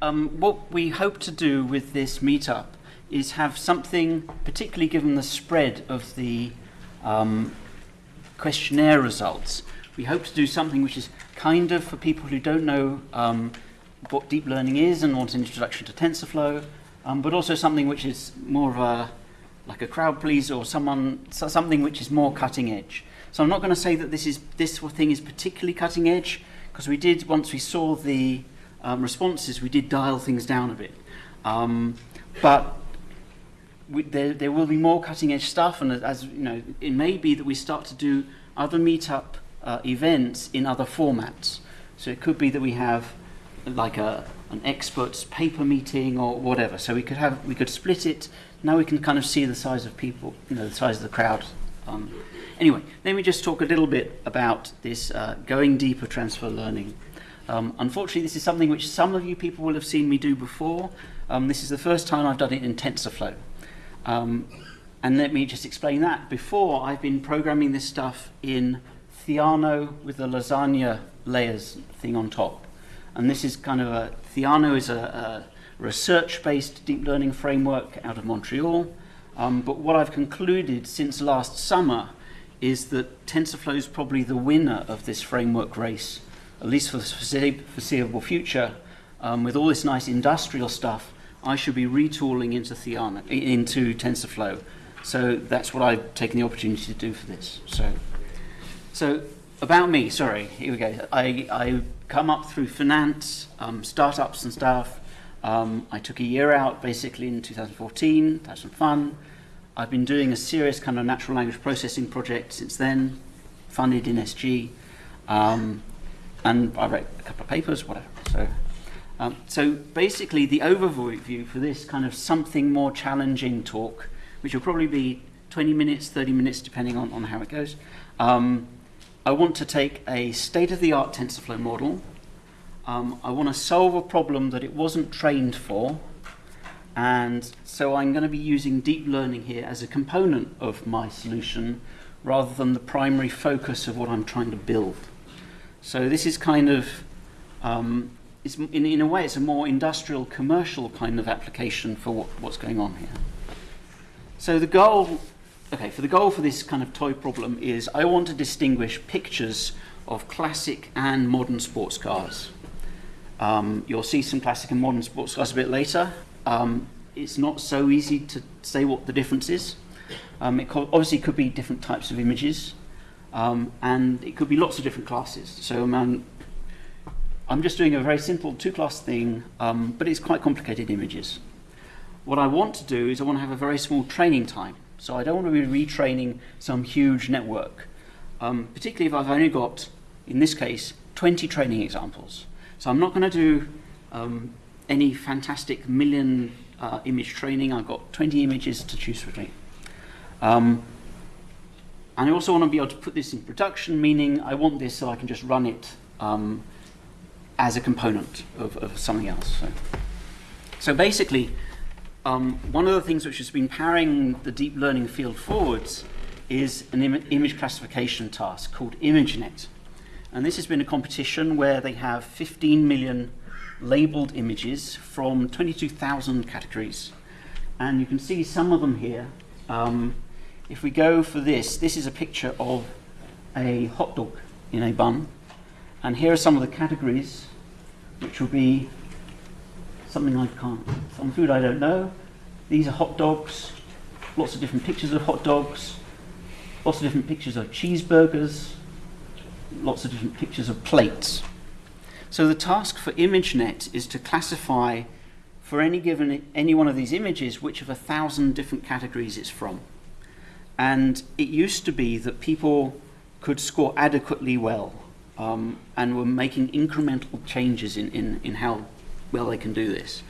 um, what we hope to do with this meetup is have something, particularly given the spread of the um, questionnaire results, we hope to do something which is kind of for people who don't know um, what deep learning is and want an introduction to TensorFlow, um, but also something which is more of a like a crowd pleaser or someone so something which is more cutting edge. So I'm not going to say that this is this thing is particularly cutting edge because we did once we saw the um, responses we did dial things down a bit. Um, but we, there, there will be more cutting edge stuff and as you know it may be that we start to do other meetup uh, events in other formats. So it could be that we have like a an experts paper meeting or whatever. So we could have we could split it. Now we can kind of see the size of people, you know, the size of the crowd. Um, anyway, let me just talk a little bit about this uh, going deeper transfer learning. Um, unfortunately, this is something which some of you people will have seen me do before. Um, this is the first time I've done it in TensorFlow. Um, and let me just explain that. Before, I've been programming this stuff in Theano with the Lasagne layers thing on top. And this is kind of a, Theano is a, a research-based deep learning framework out of Montreal. Um, but what I've concluded since last summer is that TensorFlow is probably the winner of this framework race, at least for the foreseeable future. Um, with all this nice industrial stuff, I should be retooling into Theano, into TensorFlow. So that's what I've taken the opportunity to do for this. So, so about me, sorry, here we go. I, I come up through finance, um, startups and stuff. Um, I took a year out basically in 2014, had some fun. I've been doing a serious kind of natural language processing project since then, funded in SG. Um, and I wrote a couple of papers, whatever. So, um, so basically the overview for this kind of something more challenging talk, which will probably be 20 minutes, 30 minutes, depending on, on how it goes, um, I want to take a state-of-the-art TensorFlow model. Um, I want to solve a problem that it wasn't trained for. And so I'm going to be using deep learning here as a component of my solution rather than the primary focus of what I'm trying to build. So this is kind of, um, in, in a way, it's a more industrial, commercial kind of application for what, what's going on here. So the goal okay, for the goal for this kind of toy problem is I want to distinguish pictures of classic and modern sports cars. Um, you'll see some classic and modern sports cars a bit later. Um, it's not so easy to say what the difference is. Um, it obviously could be different types of images, um, and it could be lots of different classes. So I'm just doing a very simple two-class thing, um, but it's quite complicated images. What I want to do is I want to have a very small training time. So I don't want to be retraining some huge network, um, particularly if I've only got, in this case, 20 training examples. So I'm not going to do um, any fantastic million uh, image training. I've got 20 images to choose between. Um, and I also want to be able to put this in production, meaning I want this so I can just run it um, as a component of, of something else. So, so basically, um, one of the things which has been powering the deep learning field forwards is an Im image classification task called ImageNet. And this has been a competition where they have 15 million labeled images from 22,000 categories. And you can see some of them here. Um, if we go for this, this is a picture of a hot dog in a bun. And here are some of the categories, which will be something I can't, some food I don't know. These are hot dogs, lots of different pictures of hot dogs, lots of different pictures of cheeseburgers, lots of different pictures of plates. So the task for ImageNet is to classify for any given any one of these images which of a thousand different categories it's from. And it used to be that people could score adequately well um, and were making incremental changes in, in, in how well they can do this.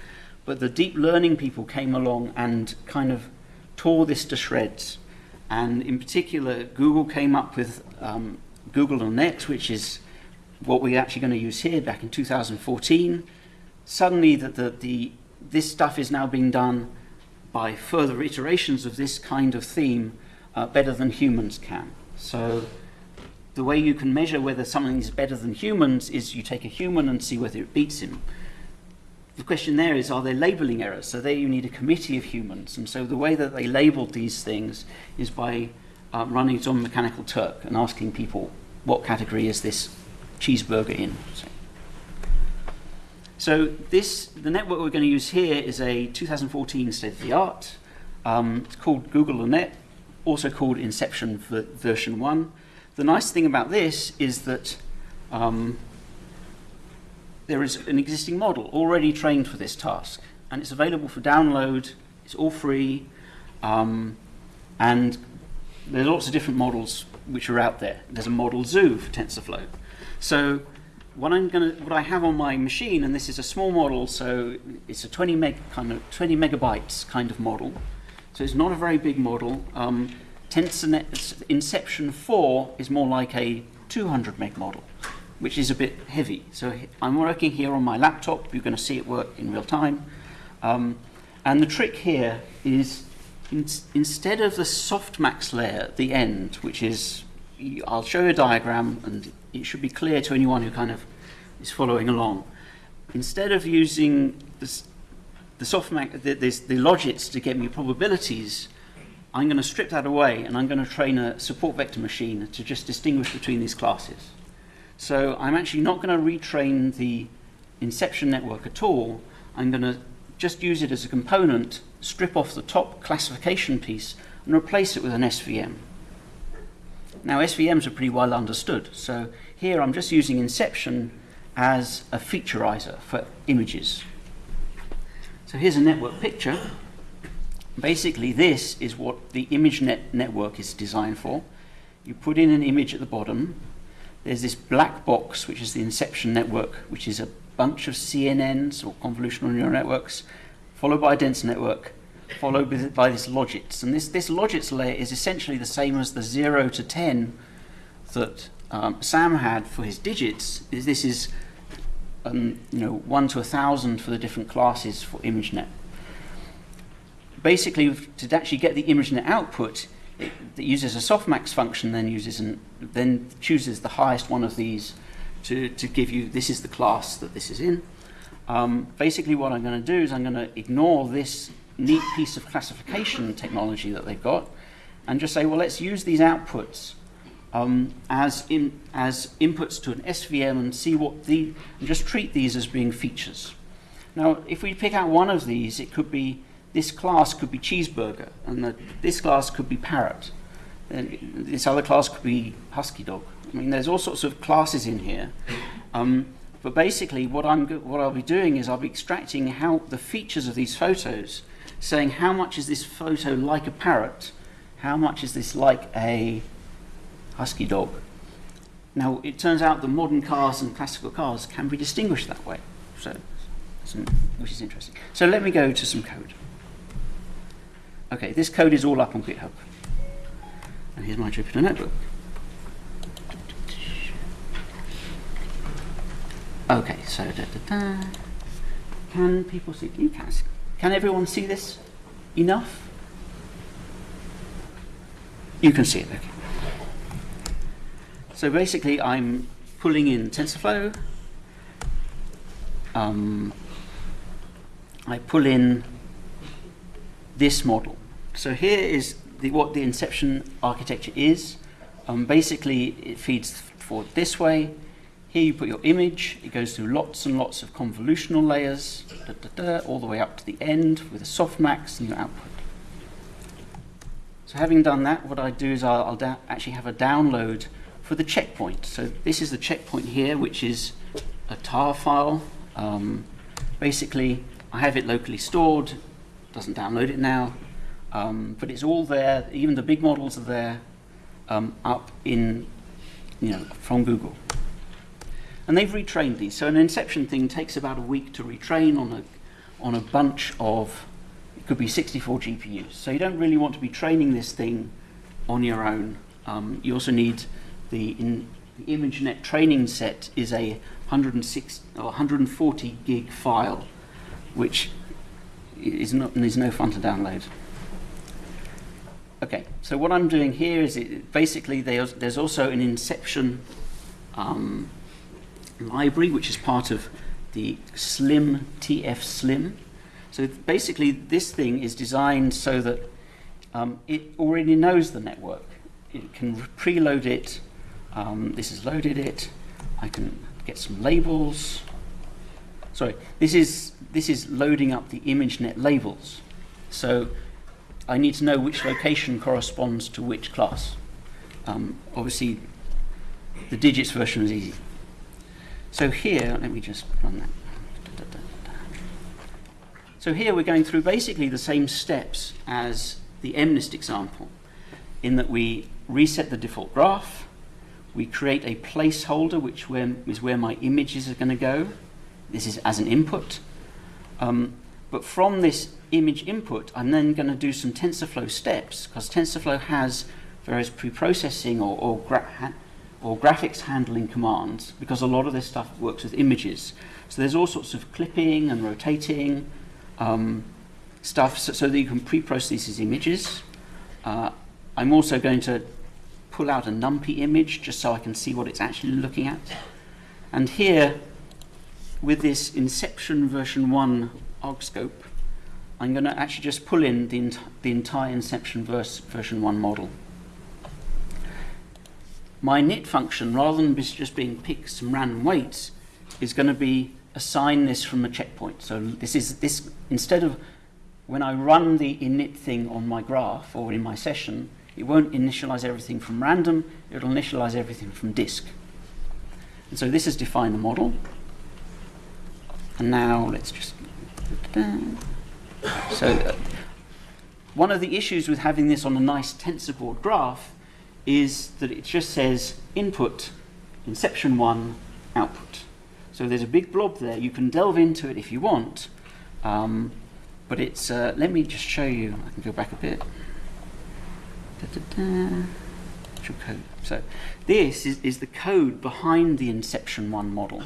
But the deep learning people came along and kind of tore this to shreds. And in particular, Google came up with um, GoogLeNet, which is what we're actually going to use here back in 2014. Suddenly, the, the, the, this stuff is now being done by further iterations of this kind of theme uh, better than humans can. So the way you can measure whether something is better than humans is you take a human and see whether it beats him. The question there is, are there labeling errors? So there you need a committee of humans. And so the way that they labeled these things is by um, running it on Mechanical Turk and asking people, what category is this cheeseburger in? So, so this, the network we're going to use here is a 2014 state-of-the-art. Um, it's called GoogleNet, also called Inception version 1. The nice thing about this is that um, there is an existing model already trained for this task, and it's available for download. It's all free, um, and there's lots of different models which are out there. There's a model zoo for TensorFlow. So what I'm going to, what I have on my machine, and this is a small model, so it's a 20 meg kind of 20 megabytes kind of model. So it's not a very big model. Um, Inception 4 is more like a 200 meg model which is a bit heavy. So I'm working here on my laptop. You're going to see it work in real time. Um, and the trick here is in, instead of the softmax layer at the end, which is, I'll show you a diagram and it should be clear to anyone who kind of is following along. Instead of using this, the softmax, the, this, the logits to get me probabilities, I'm going to strip that away and I'm going to train a support vector machine to just distinguish between these classes. So I'm actually not going to retrain the inception network at all. I'm going to just use it as a component, strip off the top classification piece, and replace it with an SVM. Now SVMs are pretty well understood, so here I'm just using inception as a featureizer for images. So here's a network picture. Basically this is what the ImageNet network is designed for. You put in an image at the bottom, there's this black box, which is the inception network, which is a bunch of CNNs or convolutional neural networks, followed by a dense network, followed by this logits. And this, this logits layer is essentially the same as the 0 to 10 that um, Sam had for his digits. Is This is um, you know, 1 to a 1,000 for the different classes for ImageNet. Basically, to actually get the ImageNet output, it, it uses a softmax function, then uses an, then chooses the highest one of these to, to give you, this is the class that this is in. Um, basically what I'm going to do is I'm going to ignore this neat piece of classification technology that they've got and just say, well, let's use these outputs um, as, in, as inputs to an SVM and see what the, and just treat these as being features. Now, if we pick out one of these, it could be this class could be cheeseburger, and the, this class could be parrot, and this other class could be husky dog. I mean, there's all sorts of classes in here. Um, but basically, what, I'm, what I'll be doing is I'll be extracting how the features of these photos, saying how much is this photo like a parrot, how much is this like a husky dog. Now, it turns out that modern cars and classical cars can be distinguished that way, so, which is interesting. So let me go to some code. Okay, this code is all up on GitHub. And here's my Jupyter notebook. Okay, so da, da, da. can people see? You can. Can everyone see this enough? You can see it. Okay. So basically, I'm pulling in TensorFlow. Um, I pull in this model. So here is the, what the inception architecture is. Um, basically, it feeds forward this way. Here you put your image. It goes through lots and lots of convolutional layers, da, da, da, all the way up to the end with a softmax and your output. So having done that, what I do is I'll, I'll actually have a download for the checkpoint. So this is the checkpoint here, which is a tar file. Um, basically, I have it locally stored doesn't download it now, um, but it's all there. Even the big models are there um, up in, you know, from Google. And they've retrained these. So an inception thing takes about a week to retrain on a, on a bunch of, it could be 64 GPUs. So you don't really want to be training this thing on your own. Um, you also need the, in, the ImageNet training set is a 106 or 140 gig file, which is, not, is no fun to download. Okay, so what I'm doing here is it, basically there's, there's also an Inception um, library, which is part of the Slim TF Slim. So basically, this thing is designed so that um, it already knows the network. It can preload it. Um, this has loaded it. I can get some labels. Sorry, this is this is loading up the ImageNet labels. So I need to know which location corresponds to which class. Um, obviously, the digits version is easy. So here, let me just run that. So here we're going through basically the same steps as the MNIST example, in that we reset the default graph, we create a placeholder, which where, is where my images are going to go. This is as an input. Um, but from this image input, I'm then going to do some TensorFlow steps, because TensorFlow has various pre-processing or, or, gra or graphics handling commands, because a lot of this stuff works with images. So there's all sorts of clipping and rotating um, stuff so, so, that you can pre-process these images. Uh, I'm also going to pull out a NumPy image just so I can see what it's actually looking at. And here, with this Inception version 1 arg scope, I'm going to actually just pull in the, ent the entire Inception verse version 1 model. My init function, rather than just being pick some random weights, is going to be assign this from a checkpoint. So this is this instead of when I run the init thing on my graph or in my session, it won't initialize everything from random, it'll initialize everything from disk. And so this has defined the model. And now let's just... So uh, one of the issues with having this on a nice TensorBoard graph is that it just says input, inception 1, output. So there's a big blob there. You can delve into it if you want. Um, but it's, uh, let me just show you. I can go back a bit. Da, da, da. Code. So this is, is the code behind the Inception 1 model.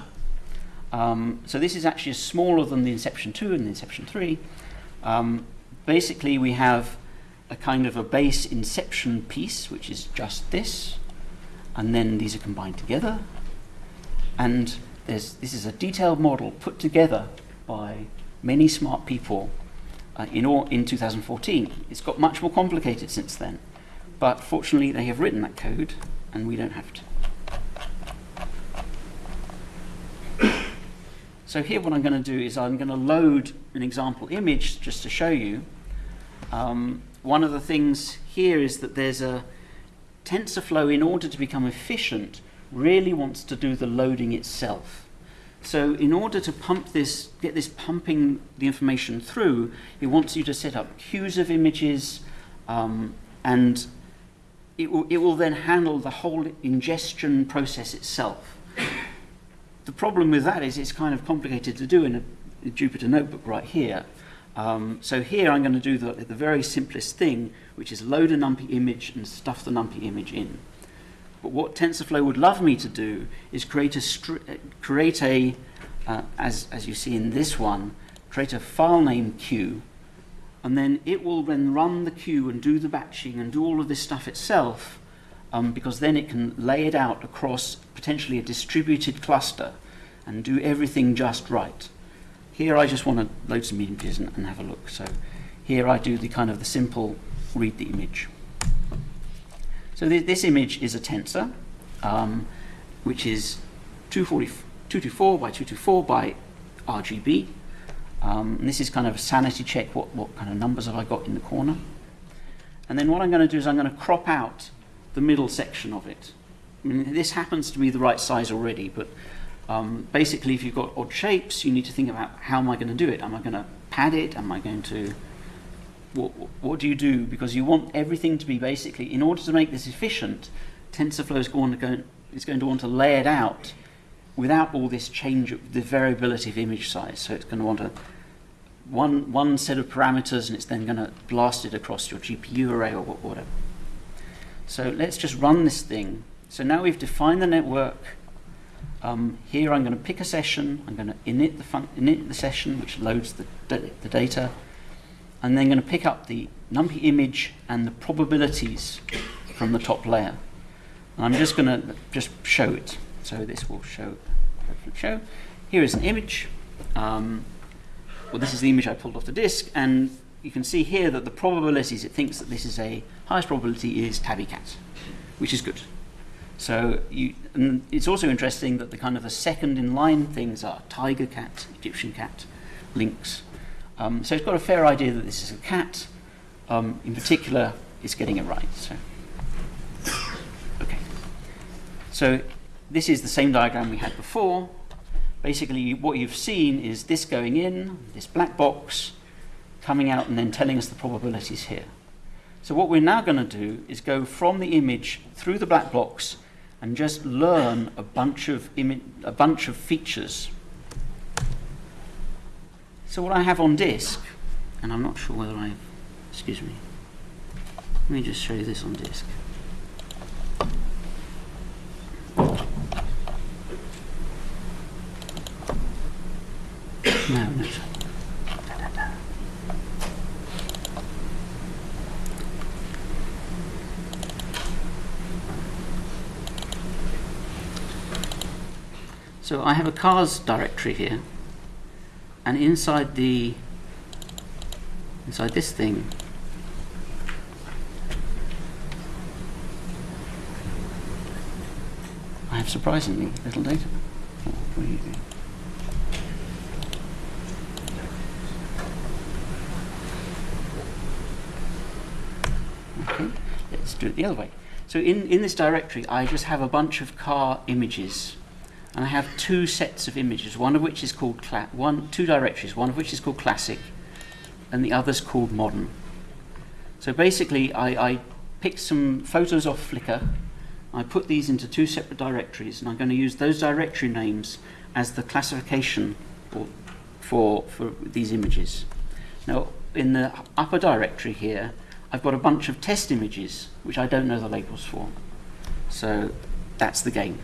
Um, so this is actually smaller than the Inception 2 and the Inception 3. Um, basically, we have a kind of a base Inception piece, which is just this, and then these are combined together. And this is a detailed model put together by many smart people uh, in, all, in 2014. It's got much more complicated since then. But fortunately, they have written that code, and we don't have to. so here what I'm going to do is I'm going to load an example image just to show you. Um, one of the things here is that there's a TensorFlow, in order to become efficient, really wants to do the loading itself. So in order to pump this, get this pumping the information through, it wants you to set up queues of images um, and it will, it will then handle the whole ingestion process itself. The problem with that is it's kind of complicated to do in a, a Jupyter notebook right here. Um, so here I'm going to do the, the very simplest thing, which is load a NumPy image and stuff the NumPy image in. But what TensorFlow would love me to do is create a, create a uh, as, as you see in this one, create a file name queue and then it will then run the queue and do the batching and do all of this stuff itself um, because then it can lay it out across potentially a distributed cluster and do everything just right. Here I just want to load some images and, and have a look. So here I do the kind of the simple read the image. So th this image is a tensor, um, which is 224 by 224 by RGB. Um, this is kind of a sanity check, what, what kind of numbers have I got in the corner. And then what I'm going to do is I'm going to crop out the middle section of it. I mean, this happens to be the right size already, but um, basically if you've got odd shapes, you need to think about how am I going to do it? Am I going to pad it? Am I going to... What, what do you do? Because you want everything to be basically, in order to make this efficient, TensorFlow is going to, go, is going to want to lay it out without all this change of the variability of image size. So it's going to want to one, one set of parameters and it's then going to blast it across your GPU array or whatever. So let's just run this thing. So now we've defined the network. Um, here I'm going to pick a session. I'm going to init the, init the session, which loads the, the data. And then going to pick up the NumPy image and the probabilities from the top layer. And I'm just going to just show it. So this will show, show. here is an image. Um, well, this is the image I pulled off the disk, and you can see here that the probabilities it thinks that this is a highest probability is tabby cat, which is good. So you, it's also interesting that the kind of the second in line things are tiger cat, Egyptian cat, lynx. Um, so it's got a fair idea that this is a cat. Um, in particular, it's getting it right. So, okay. So this is the same diagram we had before. Basically, what you've seen is this going in, this black box, coming out and then telling us the probabilities here. So what we're now going to do is go from the image through the black box and just learn a bunch of a bunch of features. So what I have on disk, and I'm not sure whether I've, excuse me, let me just show you this on disk. No, no. So I have a cars directory here, and inside the inside this thing I have surprisingly little data. What are you doing? Okay, let's do it the other way. So in, in this directory, I just have a bunch of car images and I have two sets of images, one of which is called one, two directories, one of which is called classic, and the other's called modern. So basically, I, I picked some photos off Flickr, I put these into two separate directories, and I'm going to use those directory names as the classification for, for, for these images. Now, in the upper directory here, I've got a bunch of test images, which I don't know the labels for. So that's the game.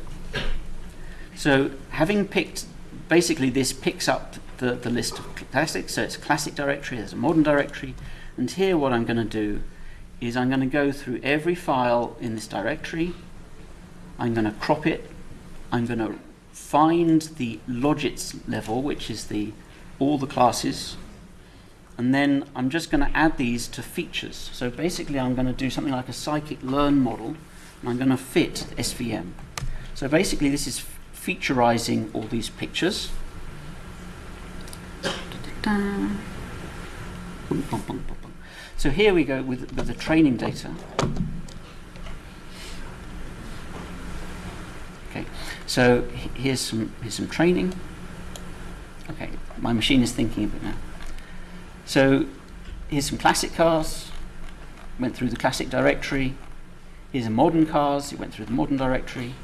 So having picked, basically this picks up the, the list of classics, so it's a classic directory, there's a modern directory, and here what I'm going to do is I'm going to go through every file in this directory, I'm going to crop it, I'm going to find the logits level, which is the all the classes, and then I'm just going to add these to features. So basically I'm going to do something like a scikit-learn model, and I'm going to fit SVM. So basically this is featurizing all these pictures. So here we go with, with the training data. Okay, so here's some here's some training. Okay, my machine is thinking a bit now. So here's some classic cars. Went through the classic directory. Here's a modern cars. It went through the modern directory.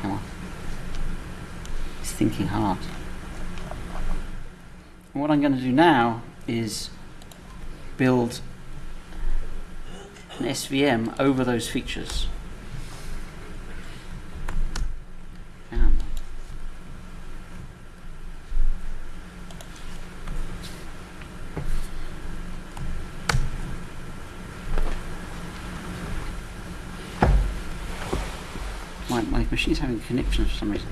Come on. He's thinking hard. And what I'm going to do now is build an SVM over those features. And my machine's having connections for some reason.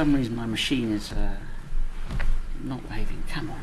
Some reason my machine is uh, not behaving. Come on.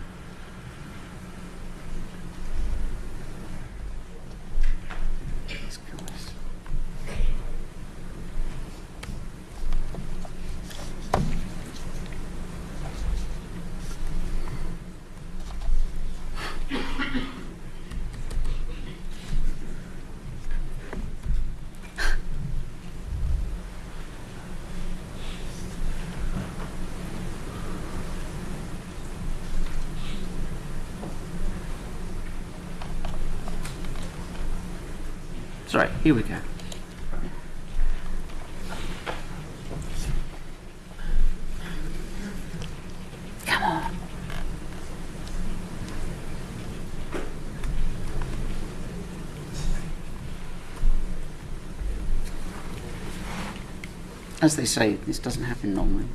Sorry, here we go. Come on. As they say, this doesn't happen normally.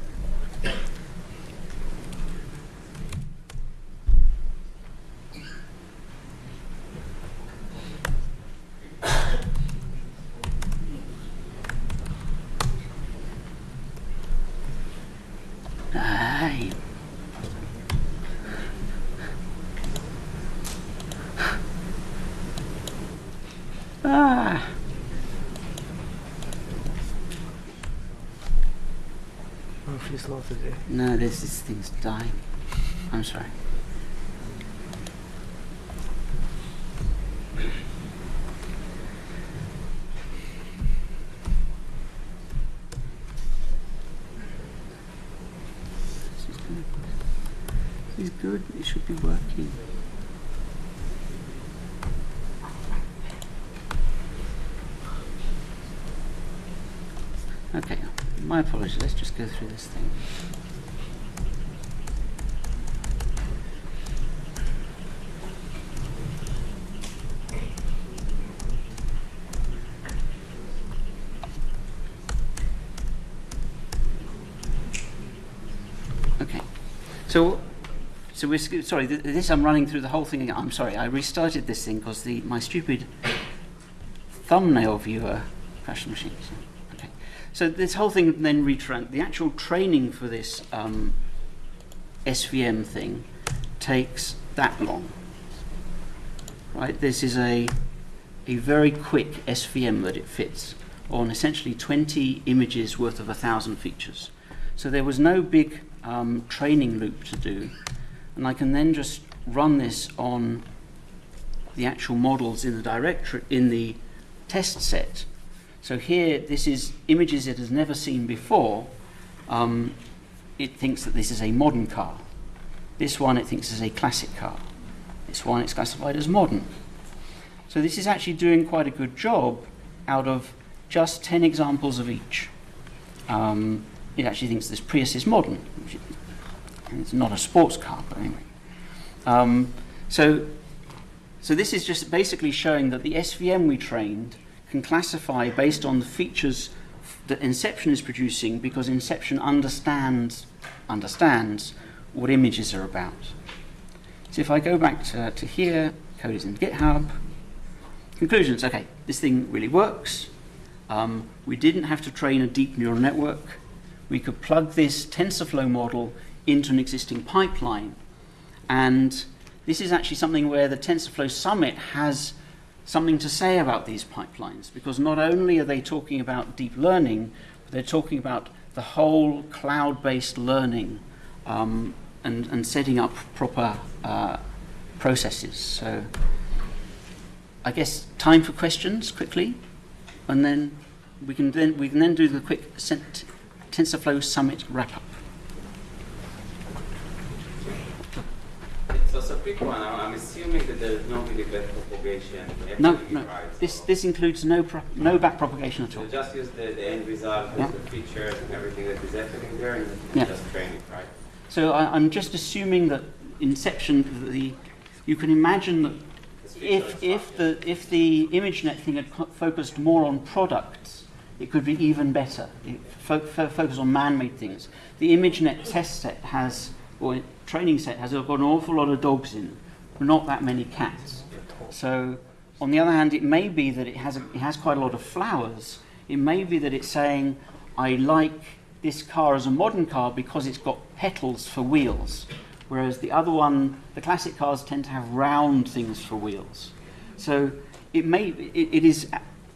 Oh, today. No, this, this thing's dying. I'm sorry. This is good. This is good. It should be working. Okay, my apologies. Let's just go through this thing. Okay. So, so we're sorry. Th- this I'm running through the whole thing again. I'm sorry. I restarted this thing because the my stupid thumbnail viewer crashed the machine. So. So this whole thing then retran. The actual training for this um, SVM thing takes that long. Right. This is a a very quick SVM that it fits on essentially 20 images worth of a thousand features. So there was no big um, training loop to do, and I can then just run this on the actual models in the directory in the test set. So here, this is images it has never seen before. Um, it thinks that this is a modern car. This one it thinks is a classic car. This one it's classified as modern. So this is actually doing quite a good job out of just 10 examples of each. Um, it actually thinks this Prius is modern. It's not a sports car, but anyway. Um, so, so this is just basically showing that the SVM we trained can classify based on the features that Inception is producing because Inception understands understands what images are about. So if I go back to, to here, code is in GitHub. Conclusions, okay, this thing really works. Um, we didn't have to train a deep neural network. We could plug this TensorFlow model into an existing pipeline. And this is actually something where the TensorFlow Summit has something to say about these pipelines because not only are they talking about deep learning, but they're talking about the whole cloud-based learning um, and, and setting up proper uh, processes. So I guess time for questions quickly, and then we can then we can then do the quick TensorFlow Summit wrap up. So, so quick one. I'm assuming that there's no really backpropagation. No, no. is right, This so- this includes no pro- no back propagation at So all. just use the, the end result Yeah. the features and everything that is happening there, and Yeah. just train it, right? So I, I'm just assuming that Inception, the you can imagine that if if the if the ImageNet thing had focused more on products, it could be even better. It fo- fo- focus on man-made things. The ImageNet test set has or training set has got an awful lot of dogs in, but not that many cats. So on the other hand, it may be that it has a, it has quite a lot of flowers. It may be that it's saying, I like this car as a modern car because it's got petals for wheels, whereas the other one, the classic cars tend to have round things for wheels. So it may it, it is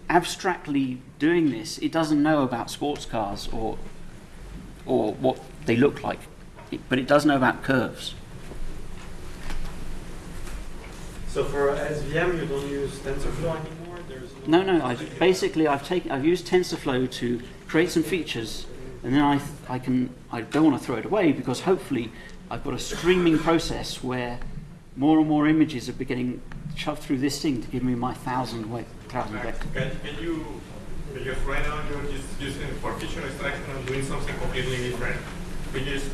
abstractly doing this. It doesn't know about sports cars or or what they look like, it, but it does know about curves. So for SVM, you don't use TensorFlow anymore? There's No, no. I basically I've taken I've used TensorFlow to create some features, and then I I can I don't want to throw it away because hopefully I've got a streaming process where more and more images are beginning shoved through this thing to give me my thousand weight thousand Max, vector. Can, can you, because right now you're just using for feature extraction and doing something completely different. Could you just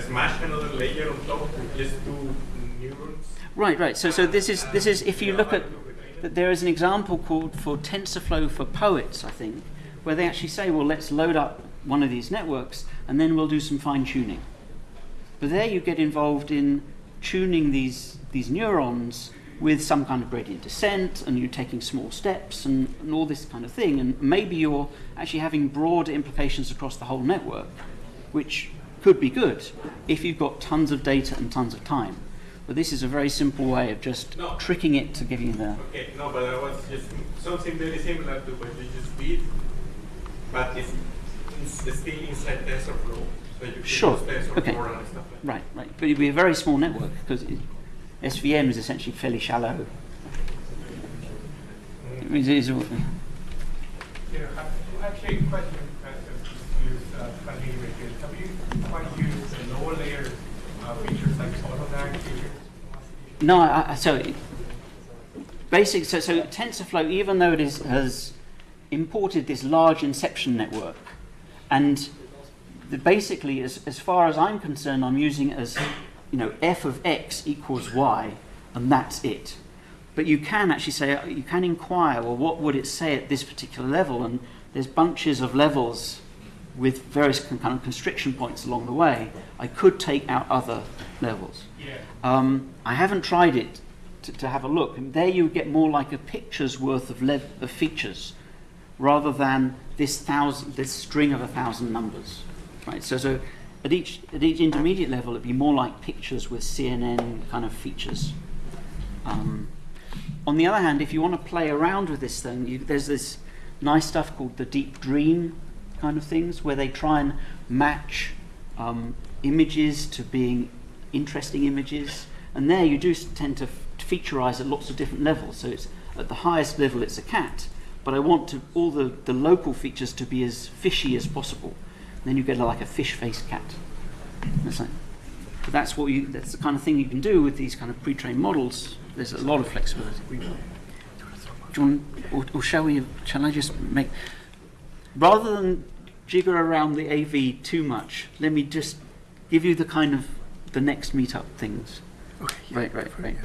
smash another layer on top with just two neurons? Right, right. So so this is this is if you look at there is an example called for TensorFlow for poets, I think, where they actually say, well, let's load up one of these networks and then we'll do some fine tuning. But there you get involved in tuning these, these neurons with some kind of gradient descent and you're taking small steps and, and all this kind of thing. And maybe you're actually having broad implications across the whole network, which could be good if you've got tons of data and tons of time. But this is a very simple way of just No. tricking it to give you the. Okay, no, but I was just something very similar to what you just did, but it's, it's still inside TensorFlow, so you can Sure, okay. and stuff like that. Right, right. But it'd be a very small network because SVM is essentially fairly shallow. Mm. It is- Yeah, actually, a question use uh. Have you quite used the lower layer uh, features like automatic? No, I, so basic. So, so TensorFlow, even though it is, has imported this large inception network, and the, basically, as, as far as I'm concerned, I'm using as you know f of x equals y, and that's it. But you can actually say you can inquire. Well, what would it say at this particular level? And there's bunches of levels with various kind of constriction points along the way. I could take out other levels. Yeah. Um, I haven't tried it to, to have a look. And there you would get more like a picture's worth of, of features rather than this thousand, this string of a thousand numbers. Right. So, so at each at each intermediate level, it'd be more like pictures with CNN kind of features. Um, on the other hand, if you want to play around with this thing, you, there's this nice stuff called the deep dream kind of things, where they try and match um, images to being interesting images. And there you do tend to f- featureize at lots of different levels. So it's at the highest level, it's a cat, but I want to, all the, the local features to be as fishy as possible. then you get like a fish-faced cat. That's like, but that's what you. That's the kind of thing you can do with these kind of pre-trained models. There's a lot of flexibility. Do you want, or, or shall we? Shall I just make? Rather than jigger around the AV too much, let me just give you the kind of the next meetup things. Okay. yeah, Right, right, right. yeah.